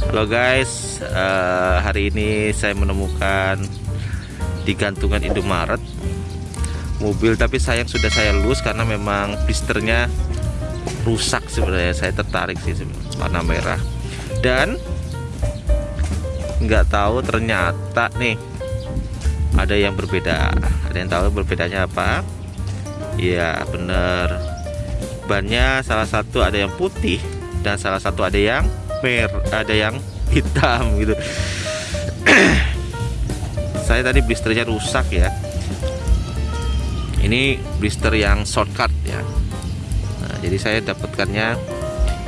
Halo guys, eh, hari ini saya menemukan di gantungan Indomaret mobil tapi sayang sudah saya lus karena memang blisternya rusak sebenarnya. Saya tertarik sih warna merah dan nggak tahu ternyata nih ada yang berbeda. Ada yang tahu berbedanya apa? Iya bener bannya salah satu ada yang putih dan salah satu ada yang mer ada yang hitam gitu. Saya tadi blisternya rusak ya. Ini blister yang shortcut ya. Nah, jadi saya dapatkannya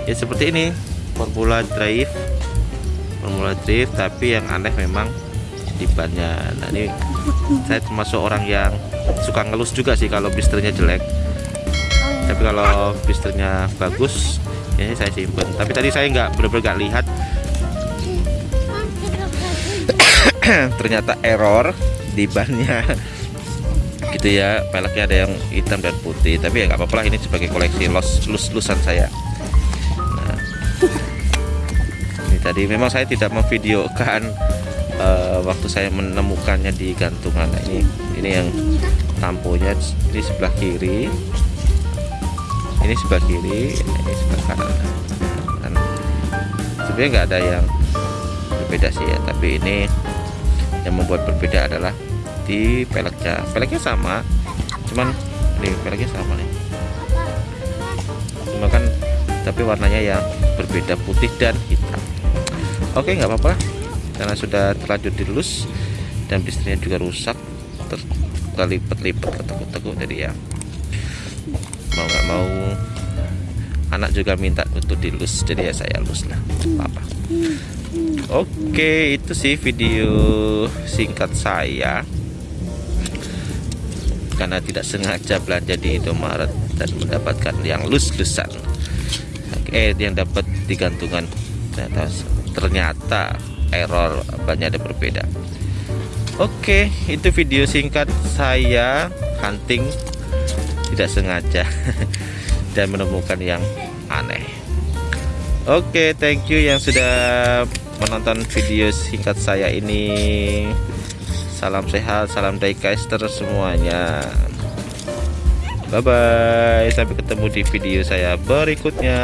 ya seperti ini formula drive formula drive tapi yang aneh memang di bannya. Nah ini saya termasuk orang yang suka ngelus juga sih kalau blisternya jelek. Tapi kalau blisternya bagus ini saya simpen. Tapi tadi saya nggak benar-benar lihat. Ternyata error di bannya. Gitu ya peleknya ada yang hitam dan putih. Tapi ya nggak apa-apa lah ini sebagai koleksi los lus lusan saya. Nah, ini tadi memang saya tidak memvideokan uh, waktu saya menemukannya di gantungan. Nah, ini ini yang tamponya ini sebelah kiri ini sebelah kiri ini sebelah kanan. Dan sebenarnya nggak ada yang berbeda sih ya tapi ini yang membuat berbeda adalah di peleknya. Peleknya sama cuman ini peleknya sama nih. Cuma kan tapi warnanya yang berbeda putih dan hitam. Oke nggak apa-apa. Karena sudah terlanjur dilus dan bisnisnya juga rusak terlipat-lipat ketekuk-tekuk jadi ya mau nggak mau anak juga minta untuk dilus jadi ya saya lus lah apa oke itu sih video singkat saya. Karena tidak sengaja belanja di Indomaret dan mendapatkan yang lus-lusan. Eh yang dapat digantungan. Ternyata, ternyata error banyak ada berbeda. Oke itu video singkat saya hunting tidak sengaja dan menemukan yang aneh. Oke okay, thank you yang sudah menonton video singkat saya ini. Salam sehat salam diecast semuanya. Bye bye sampai ketemu di video saya berikutnya